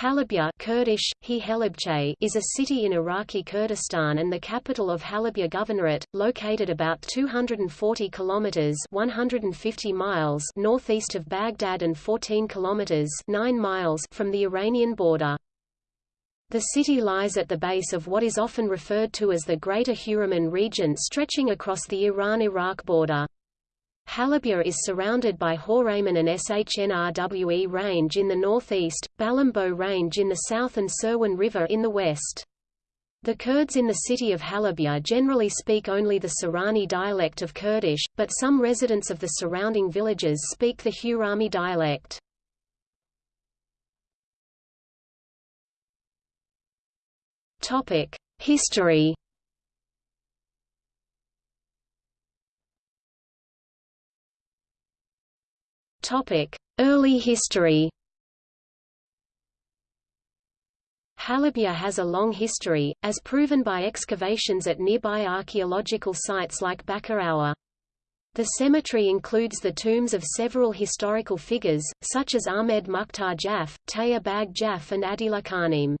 Halabja Kurdish, is a city in Iraqi Kurdistan and the capital of Halabja Governorate, located about 240 kilometers (150 miles) northeast of Baghdad and 14 kilometers (9 miles) from the Iranian border. The city lies at the base of what is often referred to as the Greater Huraman region stretching across the Iran-Iraq border. Halabja is surrounded by Horayman and Shnrwe Range in the northeast, Balambo Range in the south and Sirwan River in the west. The Kurds in the city of Halabja generally speak only the Sorani dialect of Kurdish, but some residents of the surrounding villages speak the Hurami dialect. History Early history Halabja has a long history, as proven by excavations at nearby archaeological sites like Bakarawa. The cemetery includes the tombs of several historical figures, such as Ahmed Mukhtar Jaf, Taya Bag Jaf and Adila Khanim.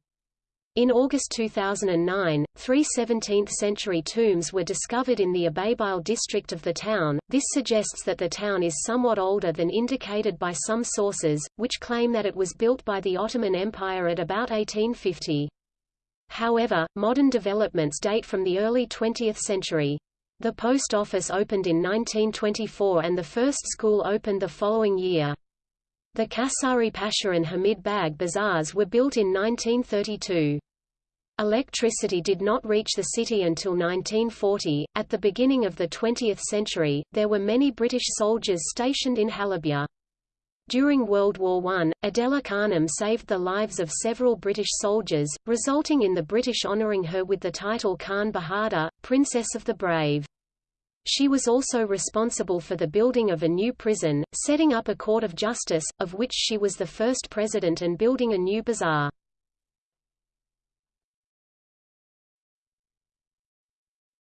In August 2009, three 17th-century tombs were discovered in the Ababil district of the town. This suggests that the town is somewhat older than indicated by some sources, which claim that it was built by the Ottoman Empire at about 1850. However, modern developments date from the early 20th century. The post office opened in 1924 and the first school opened the following year. The Kasari Pasha and Hamid Bag bazaars were built in 1932. Electricity did not reach the city until 1940. At the beginning of the 20th century, there were many British soldiers stationed in Halabja. During World War I, Adela Khanim saved the lives of several British soldiers, resulting in the British honouring her with the title Khan Bahadur, Princess of the Brave. She was also responsible for the building of a new prison, setting up a court of justice, of which she was the first president and building a new bazaar.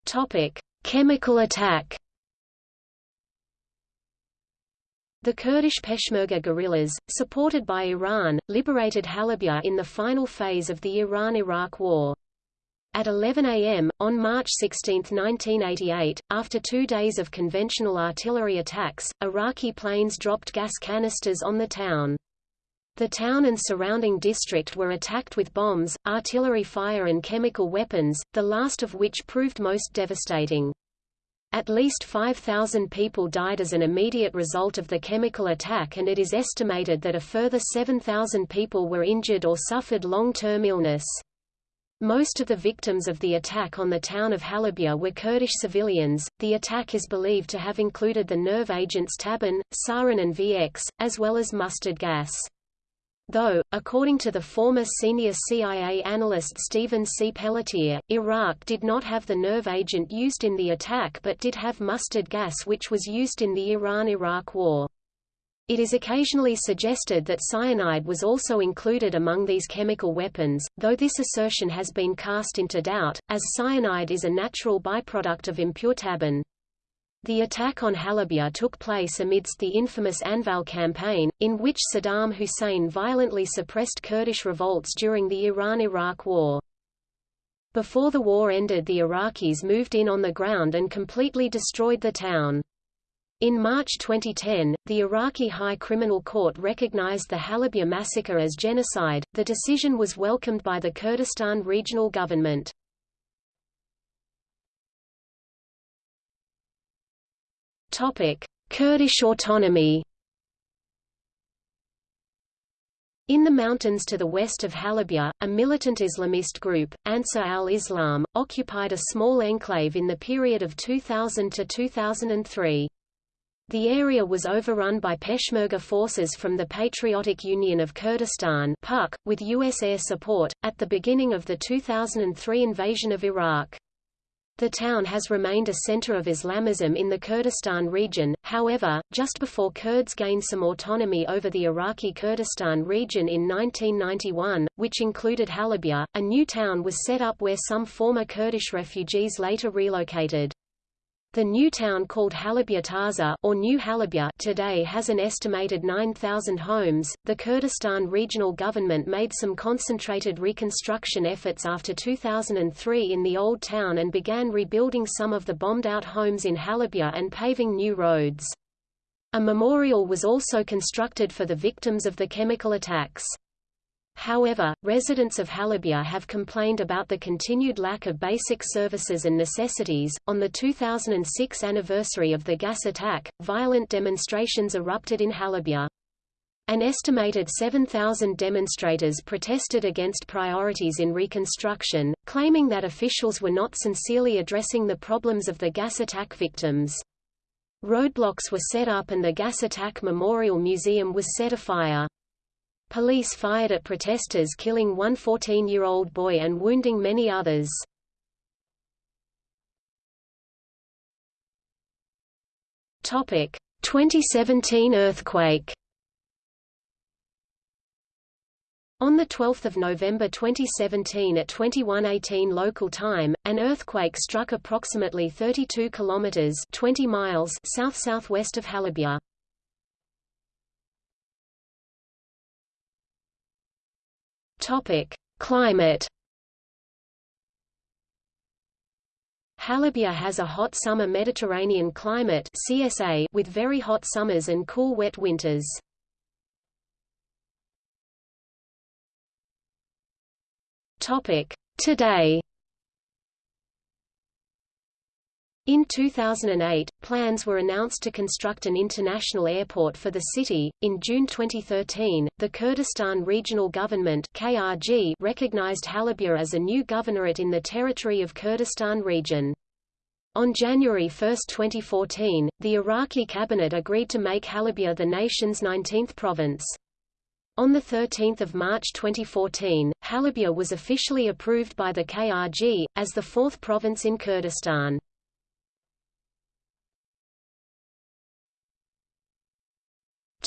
Topic: Chemical attack. The Kurdish Peshmerga guerrillas, supported by Iran, liberated Halabja in the final phase of the Iran–Iraq War. At 11 a.m., on March 16, 1988, after two days of conventional artillery attacks, Iraqi planes dropped gas canisters on the town. The town and surrounding district were attacked with bombs, artillery fire and chemical weapons, the last of which proved most devastating. At least 5,000 people died as an immediate result of the chemical attack and it is estimated that a further 7,000 people were injured or suffered long-term illness. Most of the victims of the attack on the town of Halabja were Kurdish civilians. The attack is believed to have included the nerve agents tabun, sarin and VX, as well as mustard gas. Though, according to the former senior CIA analyst Stephen C. Pelletiere, Iraq did not have the nerve agent used in the attack but did have mustard gas which was used in the Iran–Iraq War. It is occasionally suggested that cyanide was also included among these chemical weapons, though this assertion has been cast into doubt, as cyanide is a natural byproduct of impure tabun. The attack on Halabja took place amidst the infamous Anfal campaign, in which Saddam Hussein violently suppressed Kurdish revolts during the Iran–Iraq War. Before the war ended the Iraqis moved in on the ground and completely destroyed the town. In March 2010, the Iraqi High Criminal Court recognized the Halabja massacre as genocide. The decision was welcomed by the Kurdistan regional government. Kurdish autonomy. In the mountains to the west of Halabja, a militant Islamist group, Ansar al-Islam, occupied a small enclave in the period of 2000 to 2003. The area was overrun by Peshmerga forces from the Patriotic Union of Kurdistan PUK, with U.S. air support, at the beginning of the 2003 invasion of Iraq. The town has remained a center of Islamism in the Kurdistan region, however, just before Kurds gained some autonomy over the Iraqi Kurdistan region in 1991, which included Halabja, a new town was set up where some former Kurdish refugees later relocated. The new town called Halabja Taza or New Halabja today has an estimated 9,000 homes. The Kurdistan regional government made some concentrated reconstruction efforts after 2003 in the old town and began rebuilding some of the bombed-out homes in Halabja and paving new roads. A memorial was also constructed for the victims of the chemical attacks. However, residents of Halabja have complained about the continued lack of basic services and necessities. On the 2006 anniversary of the gas attack, violent demonstrations erupted in Halabja. An estimated 7,000 demonstrators protested against priorities in reconstruction, claiming that officials were not sincerely addressing the problems of the gas attack victims. Roadblocks were set up and the gas attack memorial museum was set afire. Police fired at protesters killing one 14-year-old boy and wounding many others. Topic: 2017 earthquake. On 12 November 2017 at 2118 local time, an earthquake struck approximately 32 kilometers 20 miles south-southwest of Halabja. Topic: Climate. Halabja has a hot summer Mediterranean climate (CSA) with very hot summers and cool wet winters. Topic: Today. In 2008, plans were announced to construct an international airport for the city. In June 2013, the Kurdistan Regional Government (KRG) recognized Halabja as a new governorate in the territory of Kurdistan region. On January 1, 2014, the Iraqi cabinet agreed to make Halabja the nation's 19th province. On 13 March 2014, Halabja was officially approved by the KRG, as the fourth province in Kurdistan.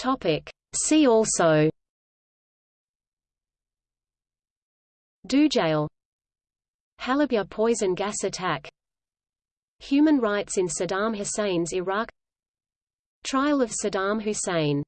Topic. See also Dujail Halabja poison gas attack. Human rights in Saddam Hussein's Iraq. Trial of Saddam Hussein